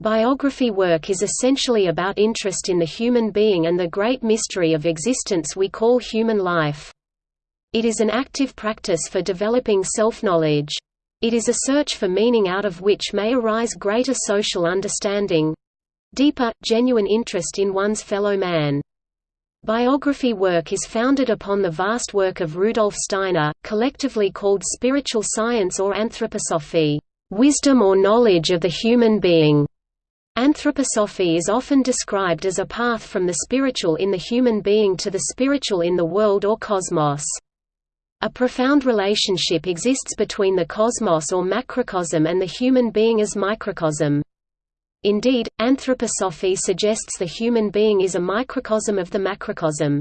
Biography work is essentially about interest in the human being and the great mystery of existence we call human life. It is an active practice for developing self-knowledge. It is a search for meaning out of which may arise greater social understanding—deeper, genuine interest in one's fellow man. Biography work is founded upon the vast work of Rudolf Steiner, collectively called spiritual science or anthroposophy, wisdom or knowledge of the human being. Anthroposophy is often described as a path from the spiritual in the human being to the spiritual in the world or cosmos. A profound relationship exists between the cosmos or macrocosm and the human being as microcosm. Indeed, anthroposophy suggests the human being is a microcosm of the macrocosm.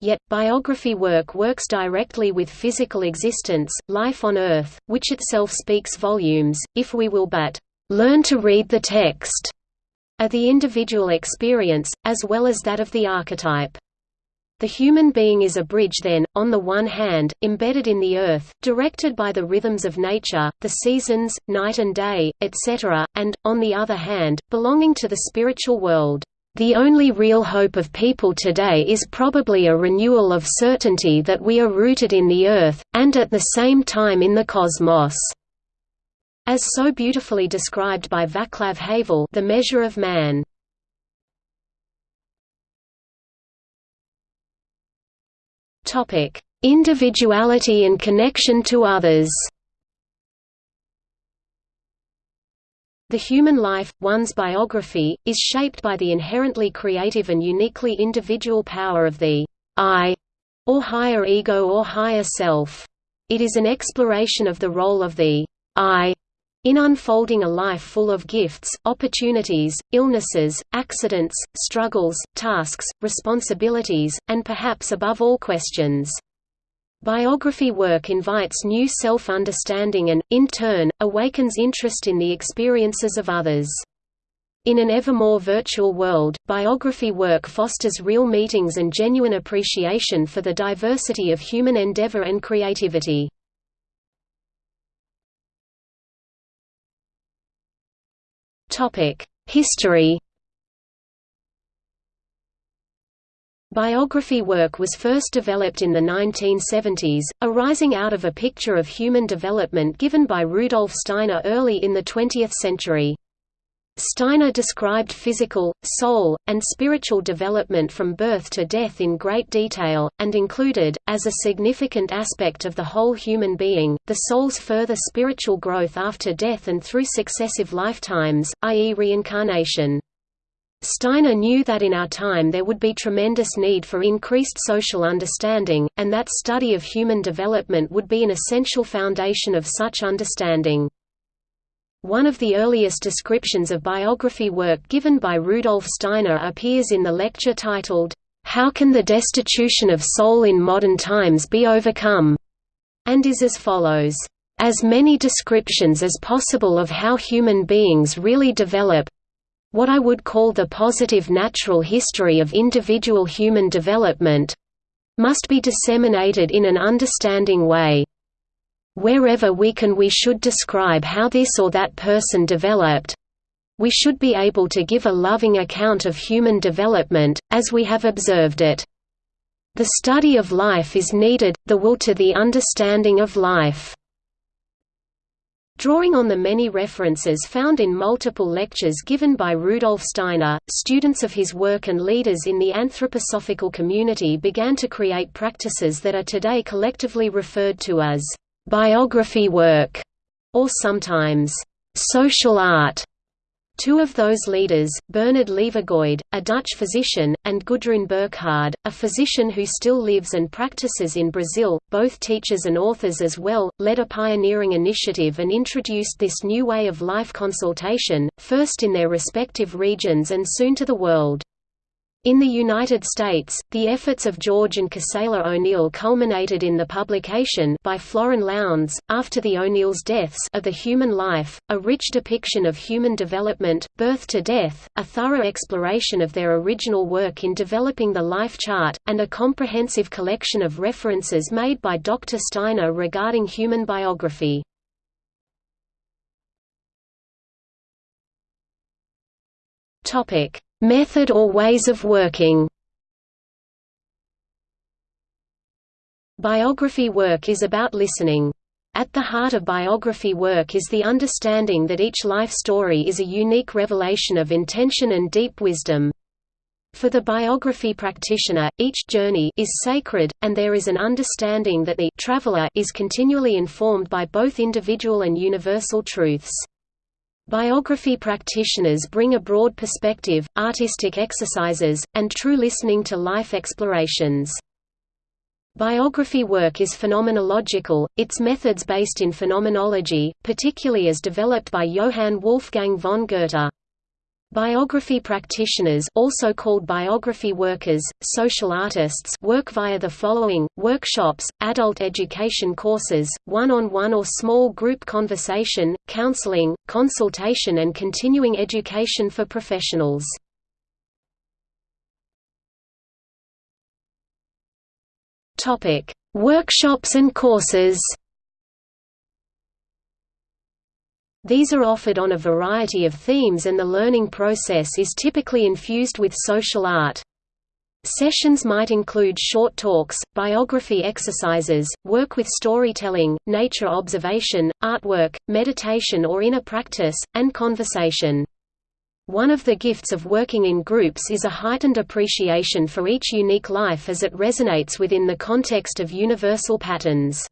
Yet, biography work works directly with physical existence, life on Earth, which itself speaks volumes, if we will but learn to read the text of the individual experience, as well as that of the archetype. The human being is a bridge then, on the one hand, embedded in the earth, directed by the rhythms of nature, the seasons, night and day, etc., and, on the other hand, belonging to the spiritual world. The only real hope of people today is probably a renewal of certainty that we are rooted in the earth, and at the same time in the cosmos. As so beautifully described by Vaclav Havel The Measure of Man. Individuality and connection to others The human life, one's biography, is shaped by the inherently creative and uniquely individual power of the I, or higher ego or higher self. It is an exploration of the role of the I in unfolding a life full of gifts, opportunities, illnesses, accidents, struggles, tasks, responsibilities, and perhaps above all questions. Biography work invites new self-understanding and, in turn, awakens interest in the experiences of others. In an ever more virtual world, biography work fosters real meetings and genuine appreciation for the diversity of human endeavor and creativity. History Biography work was first developed in the 1970s, arising out of a picture of human development given by Rudolf Steiner early in the 20th century. Steiner described physical, soul, and spiritual development from birth to death in great detail, and included, as a significant aspect of the whole human being, the soul's further spiritual growth after death and through successive lifetimes, i.e. reincarnation. Steiner knew that in our time there would be tremendous need for increased social understanding, and that study of human development would be an essential foundation of such understanding. One of the earliest descriptions of biography work given by Rudolf Steiner appears in the lecture titled, How Can the Destitution of Soul in Modern Times Be Overcome? and is as follows. As many descriptions as possible of how human beings really develop what I would call the positive natural history of individual human development must be disseminated in an understanding way. Wherever we can we should describe how this or that person developed. We should be able to give a loving account of human development, as we have observed it. The study of life is needed, the will to the understanding of life. Drawing on the many references found in multiple lectures given by Rudolf Steiner, students of his work and leaders in the anthroposophical community began to create practices that are today collectively referred to as biography work, or sometimes social art. Two of those leaders, Bernard Lievegoed, a Dutch physician, and Gudrun Burkhard, a physician who still lives and practices in Brazil, both teachers and authors as well, led a pioneering initiative and introduced this new way of life consultation, first in their respective regions and soon to the world. In the United States, the efforts of George and Gisela O'Neil culminated in the publication by Florin Lowndes, after the O'Neils' deaths of The Human Life, a rich depiction of human development, birth to death, a thorough exploration of their original work in developing the life chart, and a comprehensive collection of references made by Dr. Steiner regarding human biography. Topic: Method or ways of working. Biography work is about listening. At the heart of biography work is the understanding that each life story is a unique revelation of intention and deep wisdom. For the biography practitioner, each journey is sacred, and there is an understanding that the traveler is continually informed by both individual and universal truths. Biography practitioners bring a broad perspective, artistic exercises, and true listening to life explorations. Biography work is phenomenological, its methods based in phenomenology, particularly as developed by Johann Wolfgang von Goethe. Biography practitioners also called biography workers, social artists work via the following, workshops, adult education courses, one-on-one -on -one or small group conversation, counseling, consultation and continuing education for professionals. Workshops and courses. These are offered on a variety of themes and the learning process is typically infused with social art. Sessions might include short talks, biography exercises, work with storytelling, nature observation, artwork, meditation or inner practice, and conversation. One of the gifts of working in groups is a heightened appreciation for each unique life as it resonates within the context of universal patterns.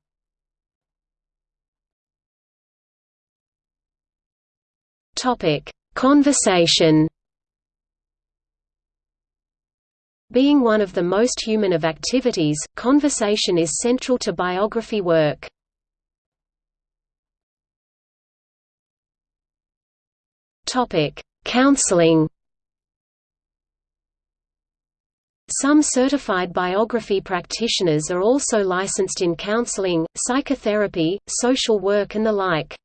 Conversation Being one of the most human of activities, conversation is central to biography work. Topic: Counseling Some certified biography practitioners are also licensed in counseling, psychotherapy, social work and the like.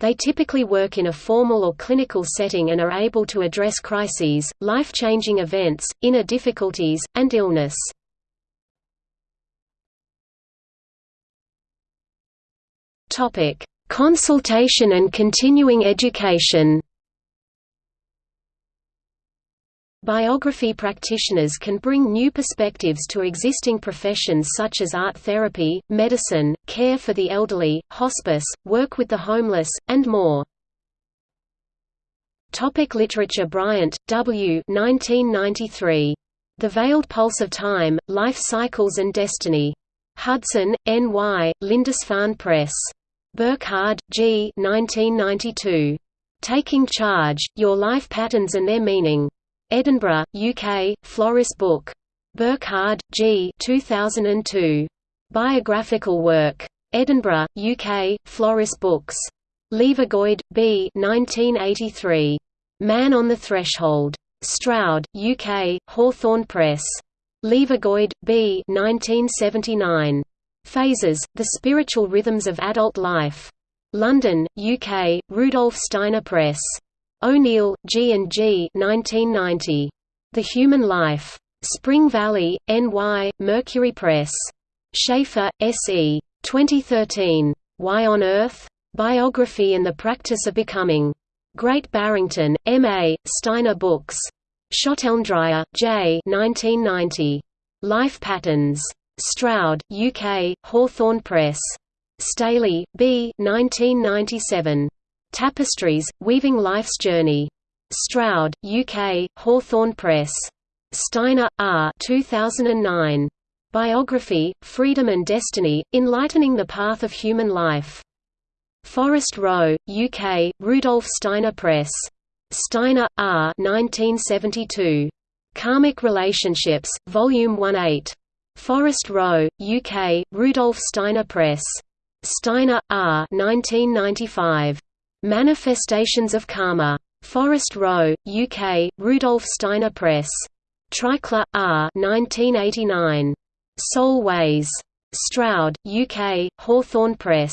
They typically work in a formal or clinical setting and are able to address crises, life-changing events, inner difficulties, and illness. Consultation and continuing education Biography practitioners can bring new perspectives to existing professions such as art therapy, medicine, care for the elderly, hospice, work with the homeless, and more. Topic literature Bryant, W. 1993. The Veiled Pulse of Time, Life Cycles and Destiny. Hudson, N.Y., Lindisfarne Press. Burkhard, G. 1992. Taking Charge, Your Life Patterns and Their Meaning. Edinburgh, UK, Floris Book. Burkhard, G. 2002. Biographical work. Edinburgh, UK, Floris Books. Lievegoed, B. 1983. Man on the Threshold. Stroud, UK, Hawthorn Press. Lievegoed, B. 1979. Phases, The Spiritual Rhythms of Adult Life. London, UK, Rudolf Steiner Press. O'Neil, G. and G. 1990. The Human Life. Spring Valley, NY, Mercury Press. Schaefer, S. E. 2013. Why on Earth? Biography and the Practice of Becoming. Great Barrington, M. A., Steiner Books. Schottendryer, J. 1990. Life Patterns. Stroud, UK, Hawthorn Press. Staley, B. 1997. Tapestries, Weaving Life's Journey. Stroud, UK, Hawthorn Press. Steiner, R. 2009. Biography, Freedom and Destiny, Enlightening the Path of Human Life. Forest Row, UK, Rudolf Steiner Press. Steiner, R. 1972. Karmic Relationships, Volume 1-8. Forest Row, UK, Rudolf Steiner Press. Steiner, R. 1995. Manifestations of Karma. Forest Row, UK, Rudolf Steiner Press. Treichler, R. 1989. Soul Ways. Stroud, UK, Hawthorn Press.